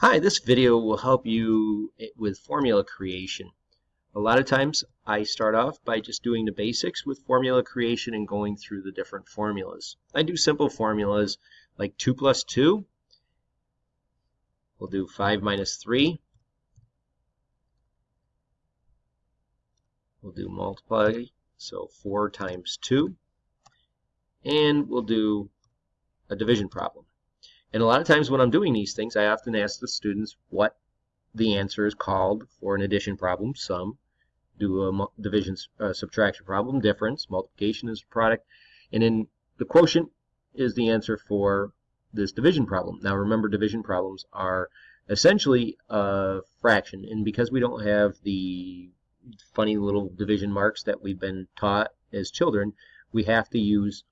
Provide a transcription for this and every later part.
Hi, this video will help you with formula creation. A lot of times I start off by just doing the basics with formula creation and going through the different formulas. I do simple formulas like 2 plus 2. We'll do 5 minus 3. We'll do multiply, so 4 times 2. And we'll do a division problem. And a lot of times when I'm doing these things, I often ask the students what the answer is called for an addition problem, sum, do a division uh, subtraction problem, difference, multiplication is product, and then the quotient is the answer for this division problem. Now remember division problems are essentially a fraction, and because we don't have the funny little division marks that we've been taught as children, we have to use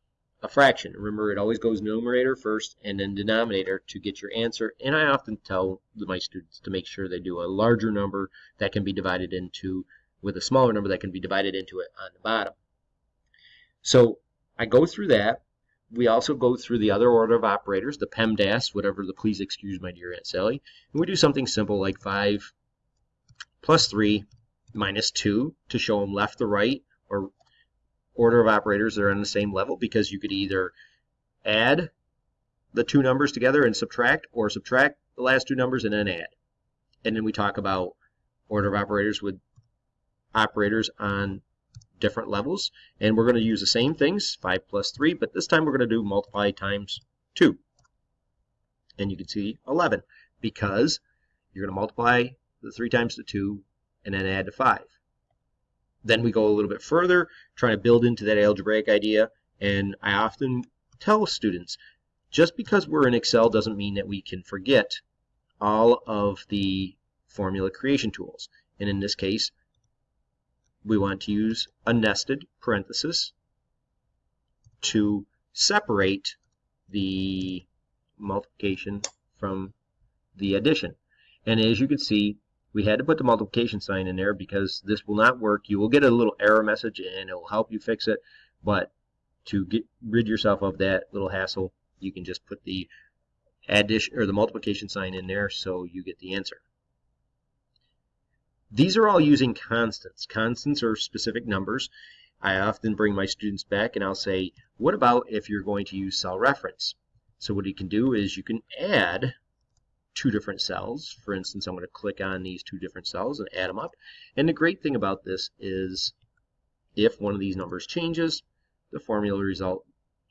a fraction. Remember, it always goes numerator first and then denominator to get your answer. And I often tell my students to make sure they do a larger number that can be divided into with a smaller number that can be divided into it on the bottom. So I go through that. We also go through the other order of operators, the PEMDAS, whatever the please excuse my dear Aunt Sally. And we do something simple like 5 plus 3 minus 2 to show them left to right or order of operators that are on the same level because you could either add the two numbers together and subtract or subtract the last two numbers and then add. And then we talk about order of operators with operators on different levels. And we're going to use the same things, 5 plus 3, but this time we're going to do multiply times 2. And you can see 11 because you're going to multiply the 3 times the 2 and then add to 5. Then we go a little bit further, trying to build into that algebraic idea. And I often tell students, just because we're in Excel doesn't mean that we can forget all of the formula creation tools. And in this case, we want to use a nested parenthesis to separate the multiplication from the addition. And as you can see, we had to put the multiplication sign in there because this will not work. You will get a little error message and it will help you fix it. But to get rid yourself of that little hassle, you can just put the addition or the multiplication sign in there so you get the answer. These are all using constants. Constants are specific numbers. I often bring my students back and I'll say, what about if you're going to use cell reference? So what you can do is you can add two different cells. For instance, I'm going to click on these two different cells and add them up. And the great thing about this is if one of these numbers changes, the formula result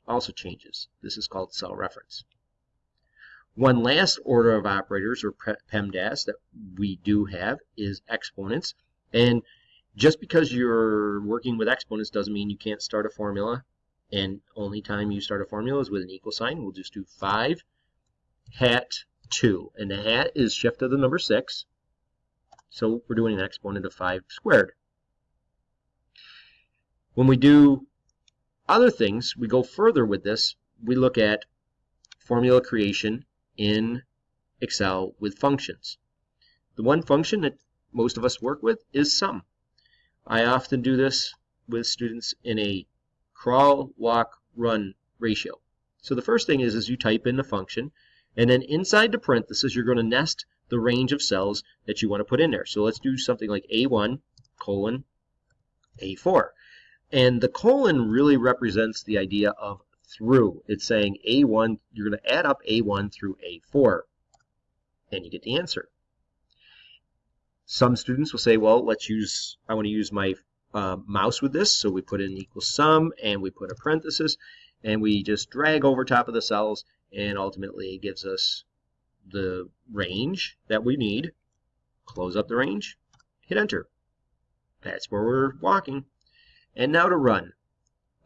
also changes. This is called cell reference. One last order of operators, or PEMDAS, that we do have is exponents. And just because you're working with exponents doesn't mean you can't start a formula. And only time you start a formula is with an equal sign. We'll just do 5 hat 2. And the hat is shift of the number 6. So we're doing an exponent of 5 squared. When we do other things, we go further with this. We look at formula creation in Excel with functions. The one function that most of us work with is sum. I often do this with students in a crawl, walk, run ratio. So the first thing is, is you type in the function and then inside the parenthesis, you're going to nest the range of cells that you want to put in there. So let's do something like A1 colon A4. And the colon really represents the idea of through. It's saying A1, you're going to add up A1 through A4. And you get the answer. Some students will say, well, let's use, I want to use my uh, mouse with this. So we put in equal sum and we put a parenthesis and we just drag over top of the cells and ultimately it gives us the range that we need. Close up the range, hit enter. That's where we're walking. And now to run.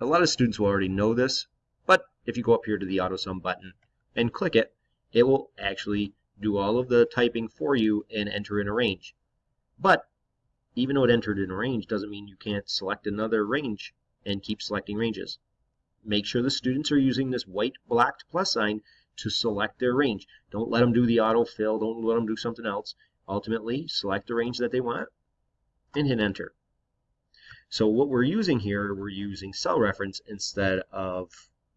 A lot of students will already know this, but if you go up here to the AutoSum button and click it, it will actually do all of the typing for you and enter in a range. But even though it entered in a range doesn't mean you can't select another range and keep selecting ranges. Make sure the students are using this white blocked plus sign to select their range. Don't let them do the autofill. Don't let them do something else. Ultimately, select the range that they want and hit enter. So what we're using here, we're using cell reference instead of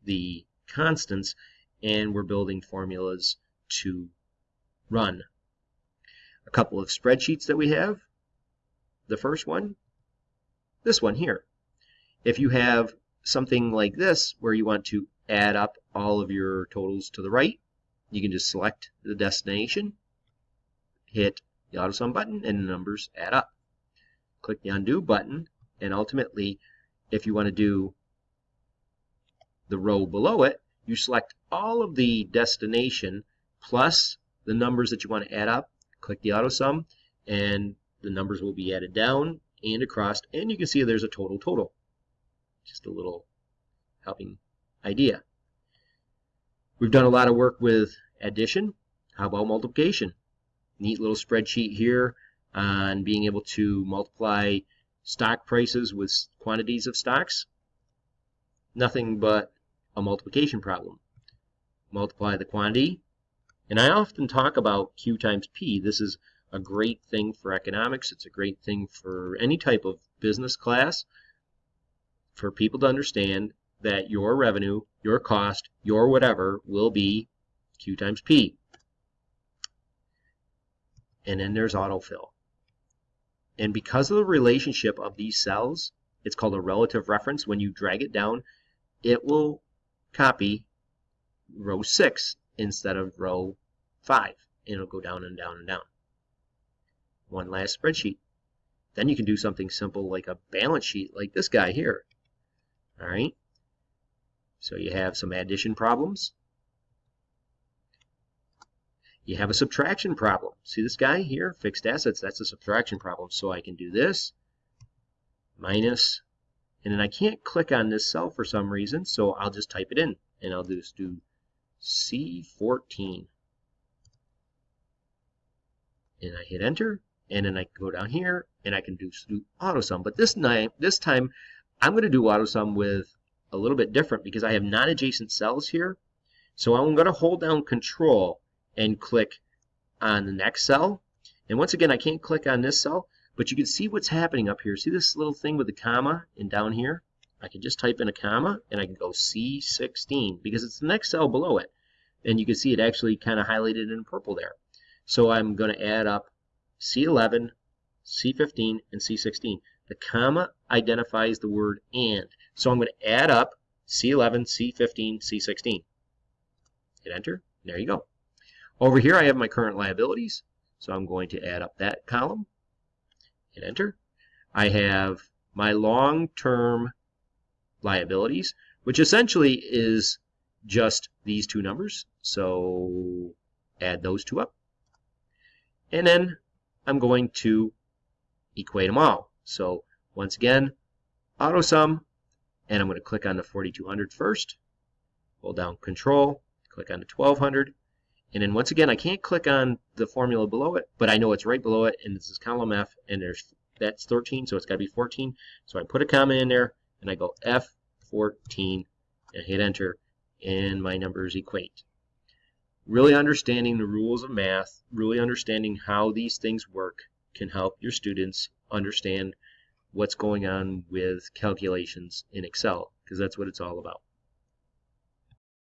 the constants, and we're building formulas to run a couple of spreadsheets that we have. The first one, this one here. If you have something like this where you want to add up all of your totals to the right, you can just select the destination, hit the AutoSum button, and the numbers add up. Click the Undo button, and ultimately, if you want to do the row below it, you select all of the destination plus the numbers that you want to add up, click the AutoSum, and the numbers will be added down and across, and you can see there's a total total. Just a little helping idea. We've done a lot of work with addition. How about multiplication? Neat little spreadsheet here on being able to multiply stock prices with quantities of stocks. Nothing but a multiplication problem. Multiply the quantity. And I often talk about Q times P. This is a great thing for economics. It's a great thing for any type of business class for people to understand that your revenue, your cost, your whatever will be Q times P. And then there's autofill. And because of the relationship of these cells, it's called a relative reference. When you drag it down, it will copy row 6 instead of row 5. And it'll go down and down and down. One last spreadsheet. Then you can do something simple like a balance sheet like this guy here. All right. So you have some addition problems. You have a subtraction problem. See this guy here, fixed assets, that's a subtraction problem. So I can do this, minus, and then I can't click on this cell for some reason, so I'll just type it in. And I'll just do C14. And I hit enter, and then I go down here, and I can do, do AutoSum. But this, this time, I'm going to do AutoSum with a little bit different because I have non-adjacent cells here. So I'm going to hold down control and click on the next cell. And once again, I can't click on this cell, but you can see what's happening up here. See this little thing with the comma and down here? I can just type in a comma and I can go C16 because it's the next cell below it. And you can see it actually kind of highlighted in purple there. So I'm going to add up C11, C15, and C16. The comma identifies the word AND. So I'm going to add up C11, C15, C16. Hit enter. There you go. Over here I have my current liabilities. So I'm going to add up that column. Hit enter. I have my long-term liabilities, which essentially is just these two numbers. So add those two up. And then I'm going to equate them all. So once again, AutoSum, and I'm going to click on the 4200 first, hold down Control, click on the 1200, and then once again, I can't click on the formula below it, but I know it's right below it, and this is column F, and there's that's 13, so it's got to be 14. So I put a comma in there, and I go F14, and hit enter, and my numbers equate. Really understanding the rules of math, really understanding how these things work can help your students understand what's going on with calculations in Excel, because that's what it's all about.